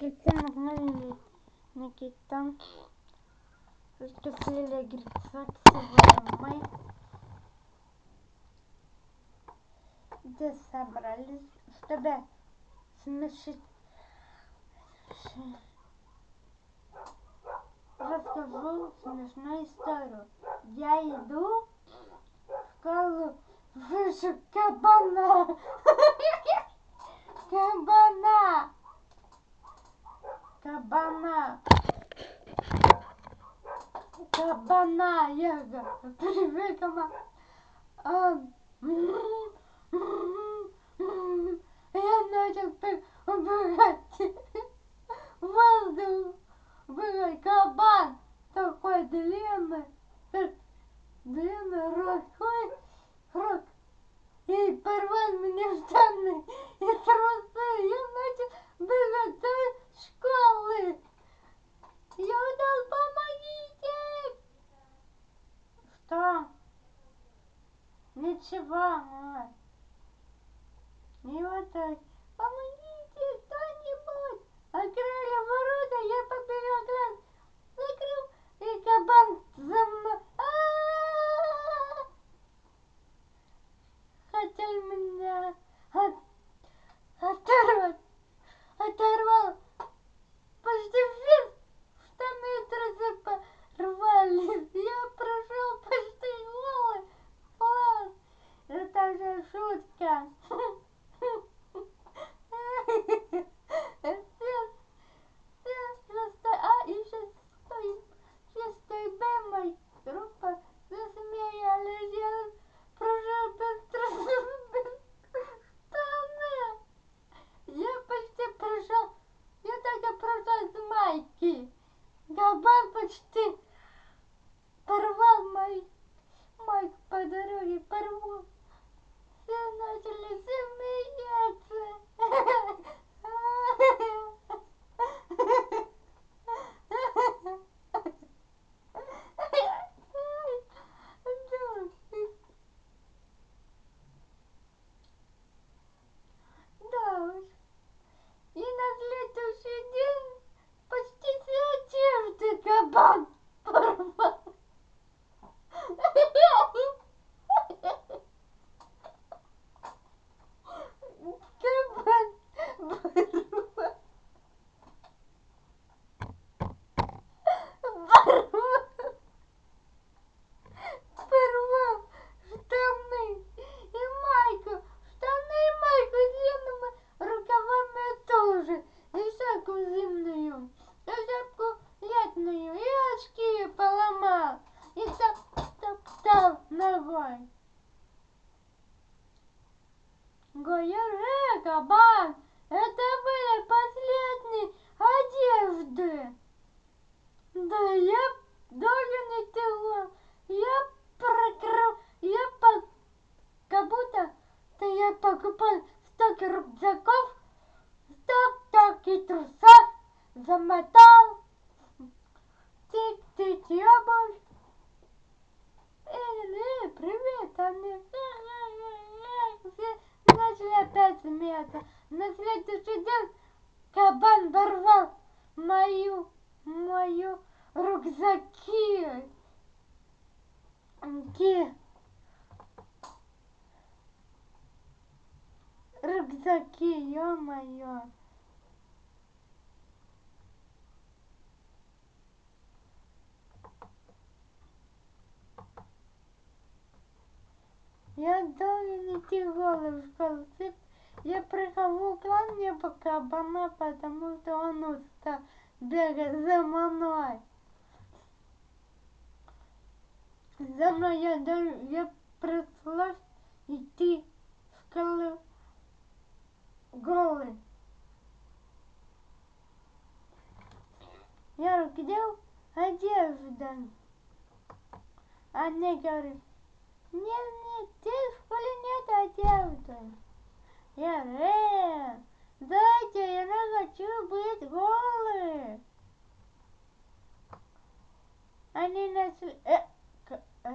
Никита нагнали Никита. Раскосили огурца к мы. Собрались, чтобы смешить расскажу смешную историю. Я иду в школу, кабана. Кабана. Кабана. Кабана. Говорю, привет, кабан. Я начал так убегать. Воздух. Был кабан такой длинный, длинный рукой, рот, и порвал мне штаны и трусы. Я начал бегать до школы. Я удал, помогите! Что? Мать. И вот так. Помогите кто-нибудь! Открыли ворота, я побежал глаз, закрыл, и кабан за мной. Хотел меня от, оторвать, оторвал. Почти все штаны трусы порвались. Я прошел почти голый класс. Это же шутка. Кабан почти порвал мой майк по дороге, порвал. Все начали смеяться. Да уж. И на следующий день почти все одежды кабан порвал. Кабан порвал. Порвал. Порвал штаны и майку. Штаны и майку длинными рукавами тоже. И всякую зимнюю. И всякую летную. И очки поломал. И Говорю, э, кабан, это были последние одежды. Да я должен идти Я прокрыл, я по... как будто то я покупал столько рюкзаков, столько трусов, замотал, тик-тик смеяться. На следующий день кабан порвал мою, мою рюкзаки. Ки. Рюкзаки, ё-моё. Я должен идти голый в школу. Я прихожу к вам не по кабана, потому что он устал бегать за мной. За мной я, я пришлось идти школу голый. Я говорю, где одежда? Они говорят, нет, нет, здесь в школе нет одежды. Э, я Яре! Дайте, я не хочу быть голым! Они нас... Э, э.